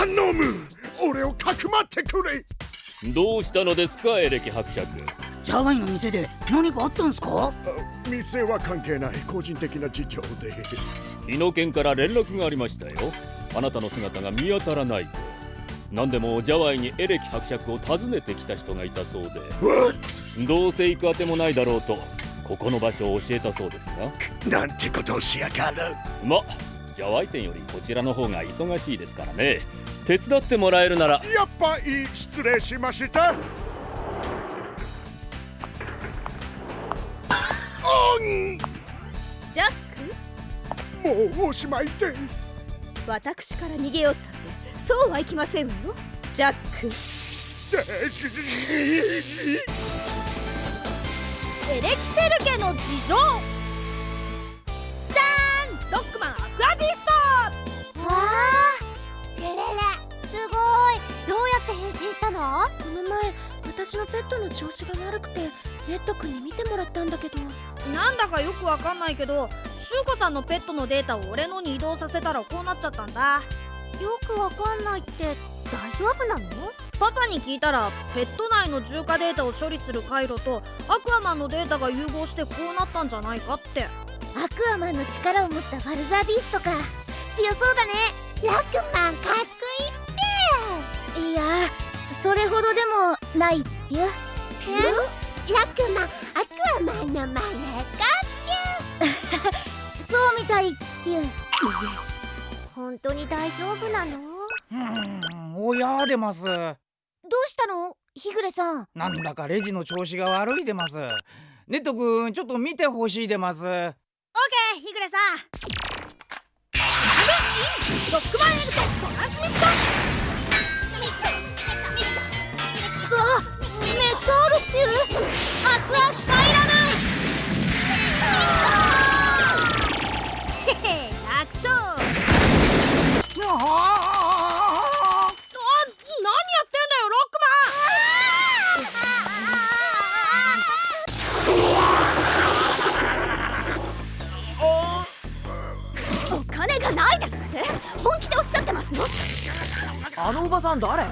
頼む俺をかくまってくれ。どうしたのですかエレキ伯爵。ジャワイの店で何かあったんすか？店は関係ない個人的な事情で。日野県から連絡がありましたよ。あなたの姿が見当たらない。と何でもジャワイにエレキ伯爵を訪ねてきた人がいたそうで。どうせ行くあてもないだろうとここの場所を教えたそうですがなんてことをしやがる。まジャワイ店よりこちらの方が忙しいですからね。手伝ってもらえるなら。やっぱいい失礼しました。ジャック？もうおしまいで私から逃げよったってそうはいきませんわよ。ジャック。エレキテル家の事情前私のペットの調子が悪くてレッド君に見てもらったんだけど。なんだかよくわかんないけどシュウコさんのペットのデータを俺のに移動させたらこうなっちゃったんだ。よくわかんないって大丈夫なの？パパに聞いたらペット内の重化データを処理する回路とアクアマンのデータが融合してこうなったんじゃないかって。アクアマンの力を持ったファルザービーストか。強そうだねどでもないってえ？ラクマアクアマンの真似かってそうみたいって本当に大丈夫なの？うんおやでます。どうしたの？日暮さん。なんだかレジの調子が悪いでます。ネット君ちょっと見てほしいでます。オッケー日暮さん。ロックマンエルテトランスミッションあのおばさん誰？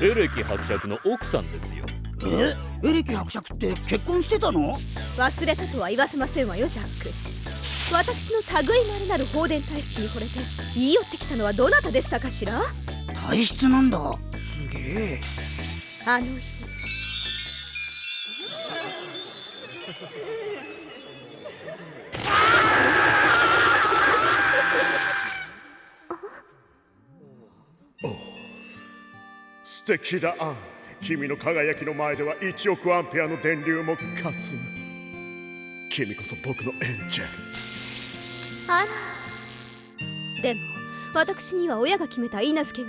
エレキ伯爵の奥さんですよ。え？エレキ伯爵って結婚してたの？忘れたとは言わせませんわよジャック。私の類まれなる放電体質に惚れて言い寄ってきたのはどなたでしたかしら？体質なんだ。すげえ。あの日素敵だ。アン君の輝きの前では1億アンペアの電流もかすむ。君こそ僕のエンジェル。あらでも私には親が決めた許嫁がいて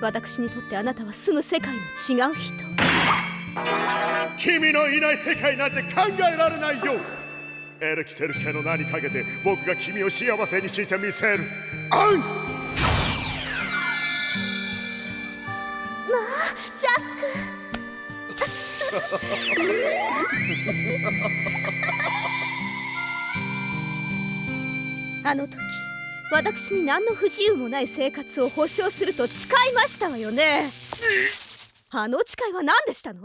私にとってあなたは住む世界の違う人。君のいない世界なんて考えられないよ。エレキテル家の名にかけて僕が君を幸せにしてみせる。アンあの時私に何の不自由もない生活を保証すると誓いましたわよね。あの誓いは何でしたの？い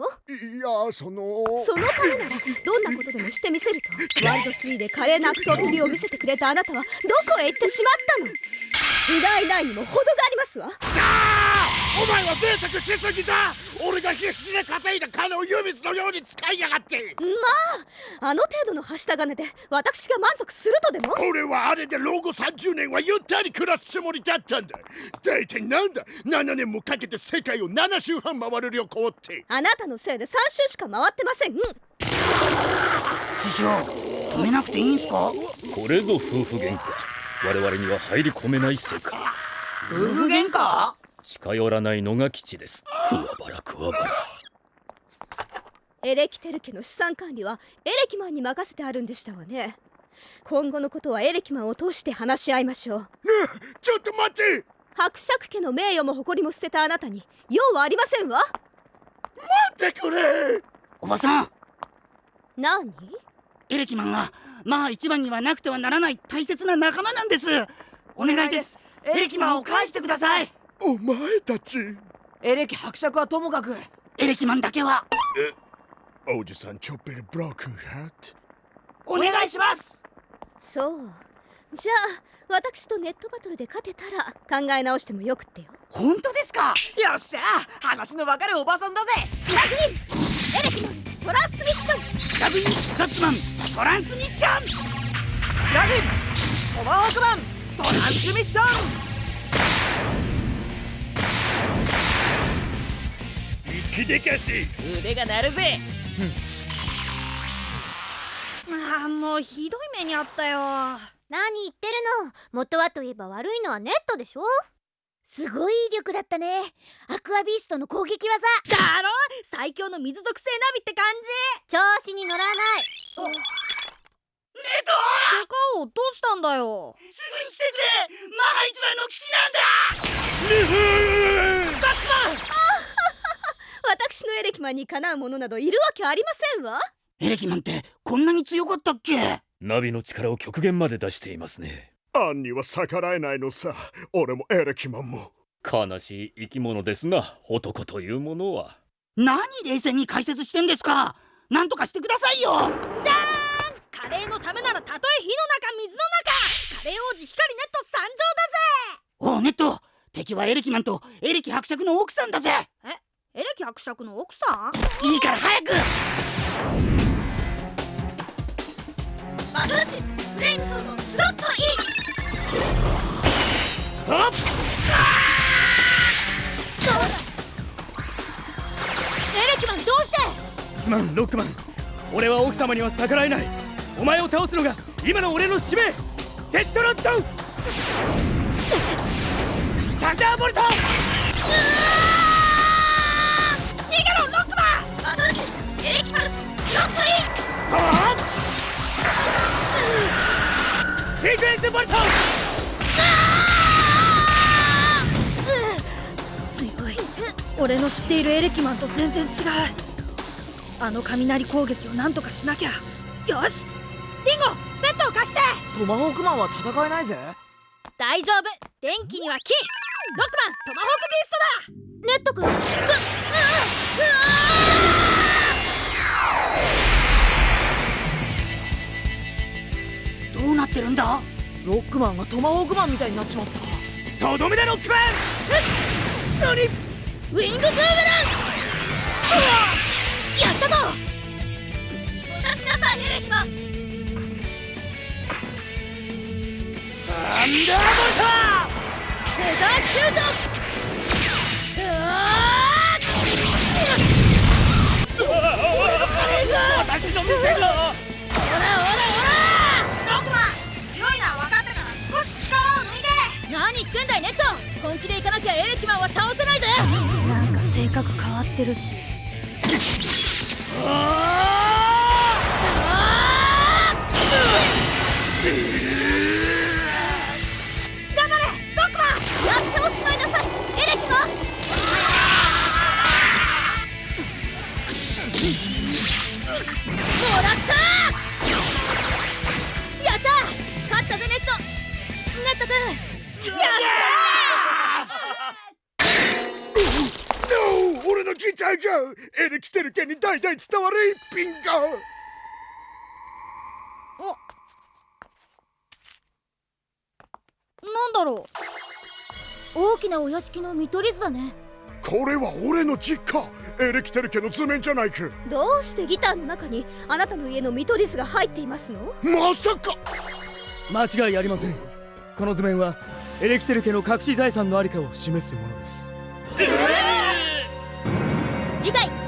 やそのそのためならどんなことでもしてみせると。ワールド3で華麗な悪党ぶりを見せてくれたあなたはどこへ行ってしまったの？いないないにも程がありますわお前は贅沢しすぎだ。俺が必死で稼いだ金を湯水のように使いやがって。まああの程度のはした金で私が満足するとでも？俺はあれで老後30年はゆったり暮らすつもりだったんだ。大体なんだ？7年もかけて世界を7周半回る旅行って。あなたのせいで3周しか回ってません。師匠止めなくていいんすか？これぞ夫婦喧嘩。我々には入り込めない世界。夫婦喧嘩？近寄らないのが基地です。クワバラクワバラエレキテル家の資産管理はエレキマンに任せてあるんでしたわね。今後のことはエレキマンを通して話し合いましょう。ねえちょっと待って伯爵家の名誉も誇りも捨てたあなたに用はありませんわ。待ってくれ。おばさん。何？エレキマンはまあ一番にはなくてはならない大切な仲間なんです。お願いです。エレキマンを返してくださいおお前たち。エレキ伯爵はともかくエレキマンだけは。おじさんちょっぴりブロークンハート？お願いします。そう。じゃあ私とネットバトルで勝てたら考え直してもよくってよ。本当ですか？よっしゃ話のわかるおばさんだぜ。エレキマントランスミッション！ラグインガッツマントランスミッション。ラグイントマホークマントランスミッション生きでかし腕が鳴るぜ。ああもうひどい目にあったよ。何言ってるの。元はといえば悪いのはネットでしょ。すごい威力だったね。アクアビーストの攻撃技。だろ？最強の水属性ナビって感じ。調子に乗らない。デカオどうしたんだよ。すぐに来てくれ。マハ一番の危機なんだ私のエレキマンにかなうものなどいるわけありませんわ。エレキマンってこんなに強かったっけ？ナビの力を極限まで出していますね。アンには逆らえないのさ。俺もエレキマンも。悲しい生き物ですな男というものは。何冷静に解説してんですか？なんとかしてくださいよ！カレーのためならたとえ火の中水の中。カレー王子光ネット参上おうネット。敵はエレキマンとエレキ伯爵の奥さんだぜ。だぜエレキ伯爵の奥さん？いいから早く！バトルチフレームソードスロットイはっ！ンエレキマンどうして？すまんロックマン。俺は奥様には逆らえない。お前を倒すのが今の俺の使命。セットロットシークエンスボルト強い。俺の知っているエレキマンと全然違う。あの雷攻撃をなんとかしなきゃ。よし。リンゴベッドを貸して。トマホークマンは戦えないぜ。大丈夫。電気には木。ロックマントマホークビーストだ。ネット君。ううどックマンがトマホークマンみたいになっちまった。とどめだロックマン。何？ウィングブーメラン。やったぞ。出しなさいエレキマンサンダーフェザーシュートて何言ってんだいネット。本気でいかなきゃエレキマンは倒せないぜ。なんか性格変わってるし。頑エレキテル家に代々伝わる一品が。なんだろう。大きなお屋敷の見取り図だね。これは俺の実家。エレキテル家の図面じゃないかどうしてギターの中にあなたの家の見取り図が入っていますの？まさか。間違いありません。この図面はエレキテル家の隠し財産のありかを示すものです次回。